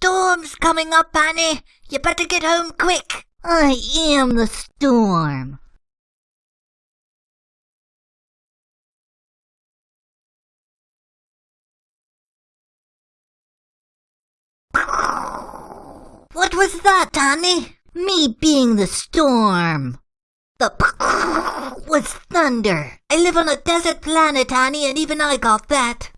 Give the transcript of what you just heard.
storm's coming up, Annie. You better get home quick. I am the storm. What was that, Annie? Me being the storm. The was thunder. I live on a desert planet, Annie, and even I got that.